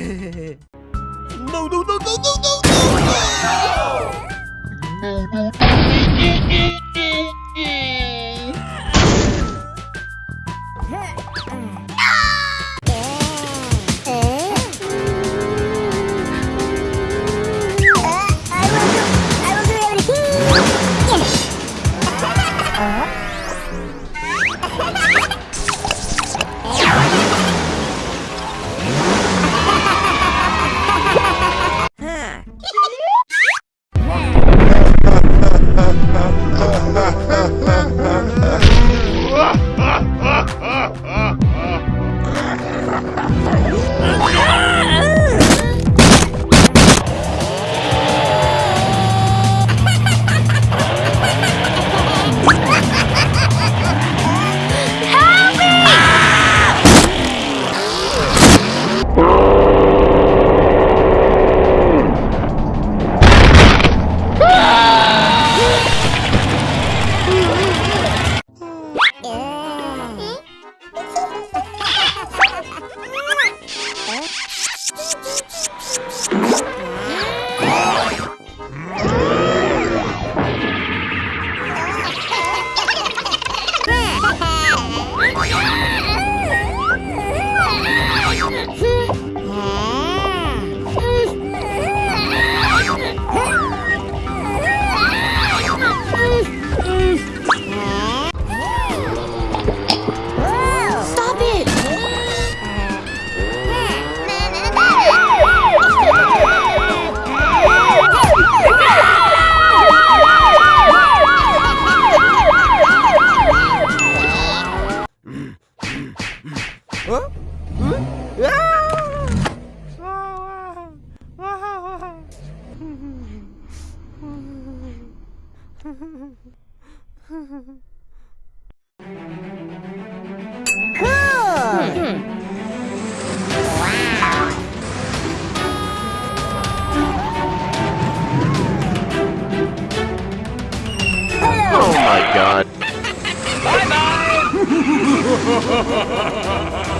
No, no, no, no, no, no, no! Uh, Stop Oh my god.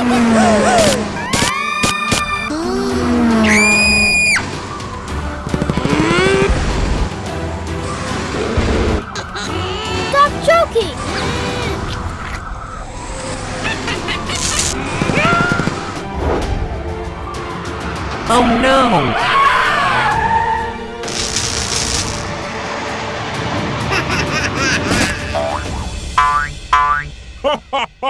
Stop choking. Oh no!